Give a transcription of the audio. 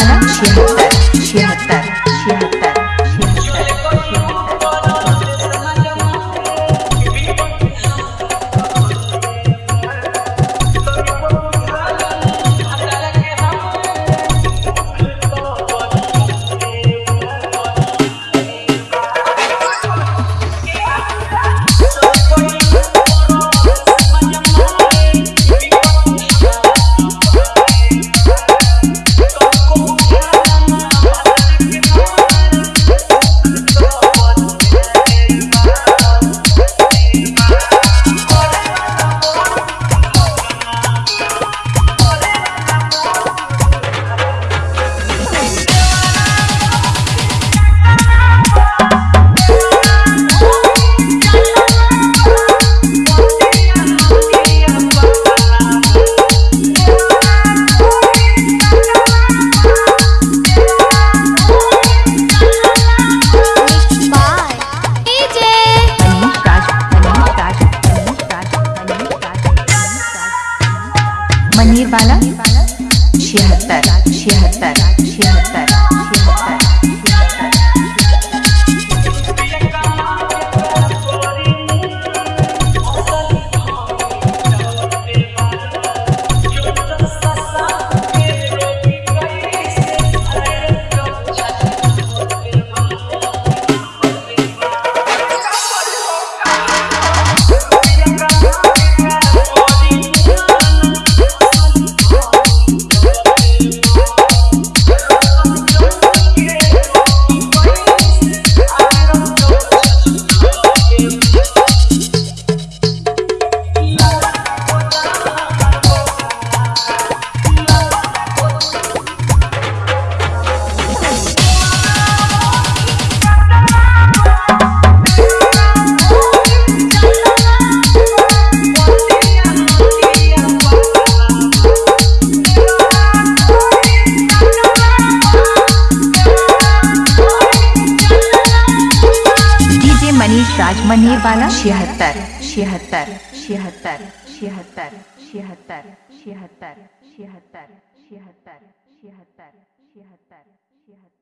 钱 मनीर वाला छिहत्तर छिहत्तर छिहत्तर। मनीर बाला छिहत्तर छिहत्तर छिहत्तर छिहत्तर छिहत्तर छिहत्तर छिहत्तर छिहत्तर छिहत्तर छिहत्तर छिहत्तर